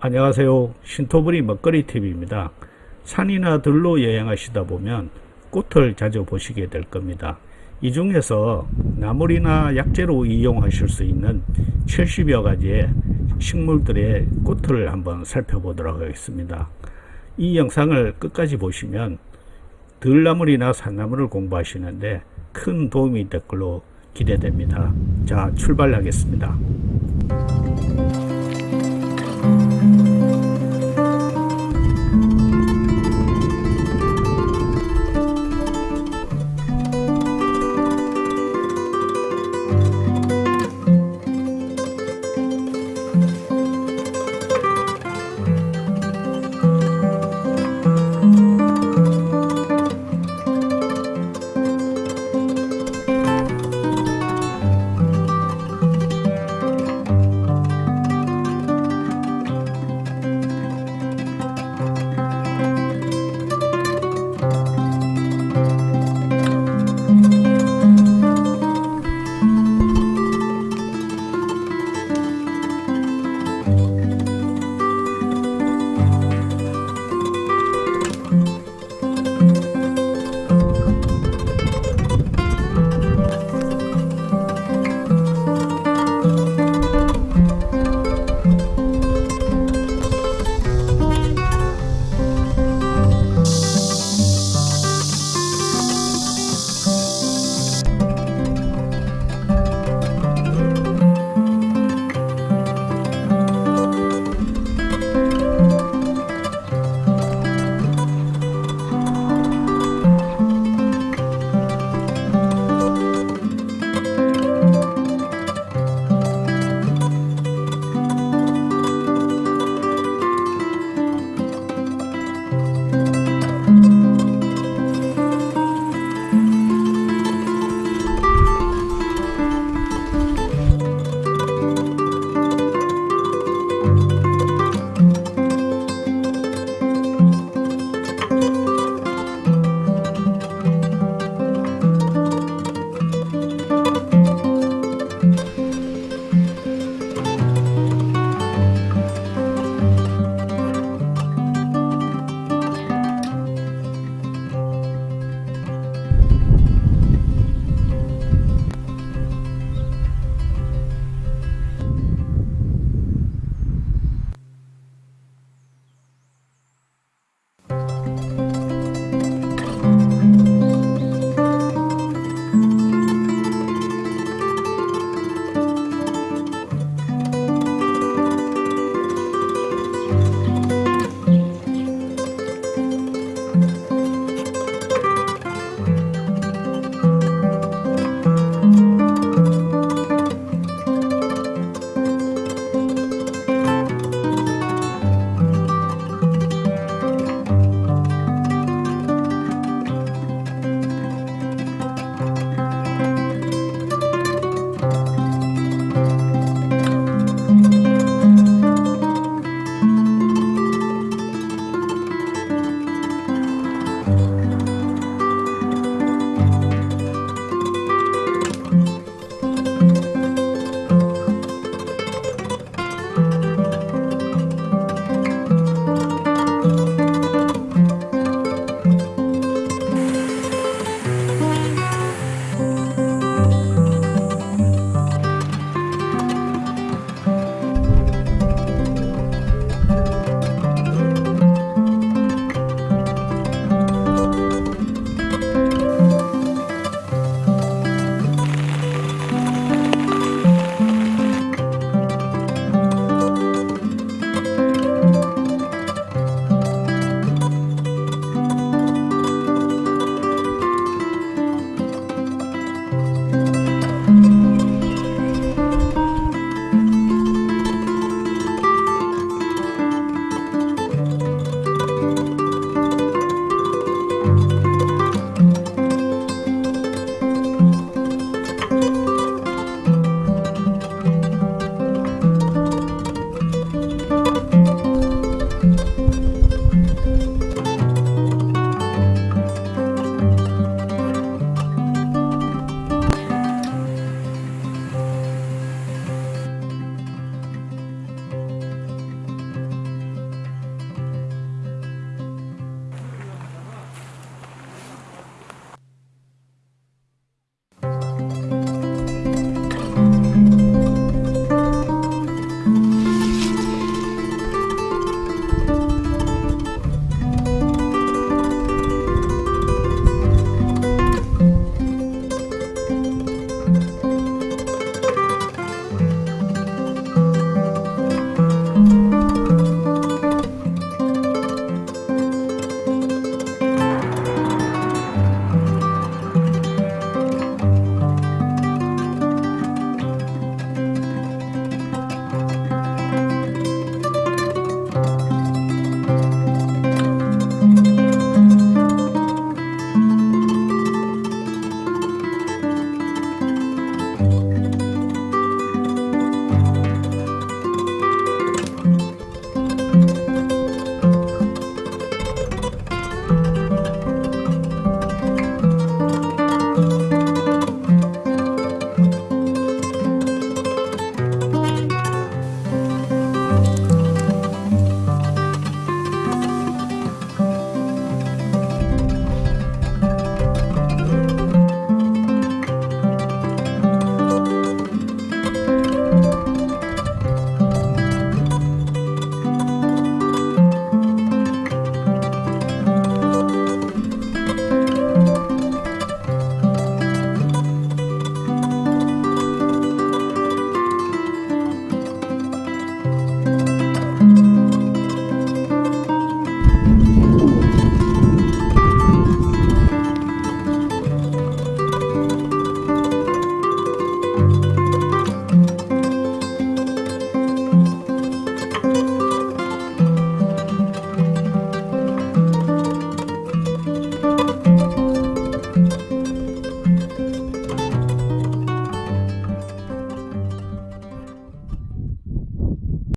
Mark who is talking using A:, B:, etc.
A: 안녕하세요. 신토브리 먹거리TV입니다. 산이나 들로 여행하시다 보면 꽃을 자주 보시게 될 겁니다. 이 중에서 나물이나 약재로 이용하실 수 있는 70여 가지의 식물들의 꽃을 한번 살펴보도록 하겠습니다. 이 영상을 끝까지 보시면 들나물이나 산나물을 공부하시는데 큰 도움이 될 걸로 기대됩니다. 자, 출발하겠습니다.